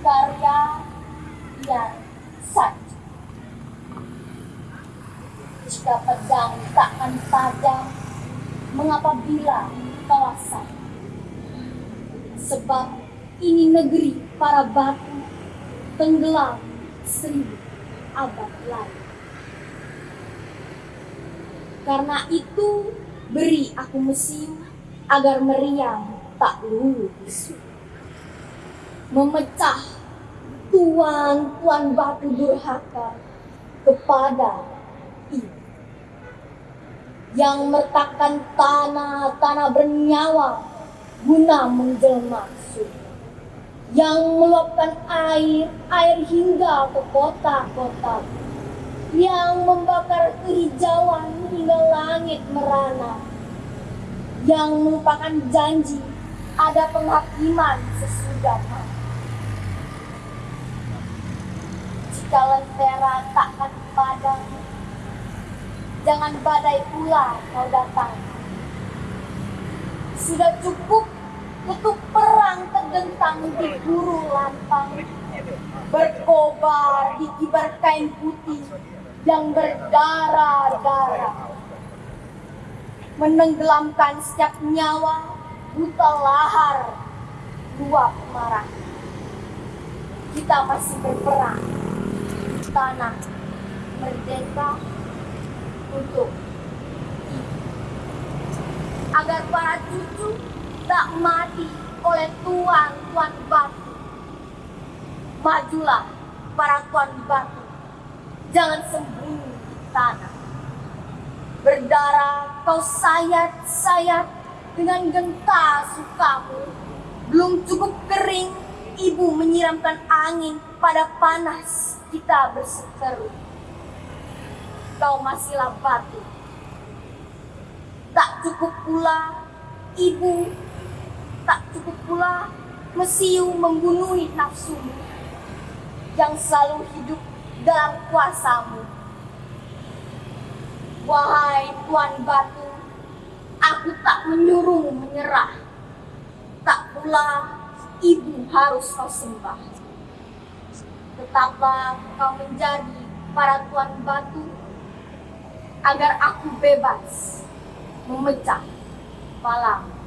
Karya yang sah. jika pedang takkan padam mengapa bila kawasan sebab ini negeri para batu tenggelam seribu abad lalu karena itu beri aku mesiu agar meriam tak lulu bisu. Memecah tuan-tuan batu durhaka kepada ibu yang mertakan tanah-tanah bernyawa guna menjelma surga yang meluapkan air air hingga ke kota-kota yang membakar kehijauan hingga langit merana yang merupakan janji ada penghakiman sesudah lentera takkan padam. Jangan badai pula kau datang. Sudah cukup ketuk perang tergentang di guru lampang. Berkobar di kibar kain putih yang berdarah-darah. Menenggelamkan setiap nyawa buta lahar luap marah. Kita masih berperang tanah merdeka untuk agar para cucu tak mati oleh tuan-tuan batu. Majulah para tuan batu, jangan sembunyi di tanah. Berdarah kau sayat-sayat dengan genta sukamu. Belum cukup kering, ibu menyiramkan angin pada panas kita berseteru. Kau masihlah batu. Tak cukup pula ibu, tak cukup pula mesiu membunuhi nafsumu yang selalu hidup dalam kuasamu. Wahai Tuan Batu, aku tak menyuruh menyerah. Tak pula ibu harus kau sembah tetaplah kau menjadi para tuan batu agar aku bebas memecah malam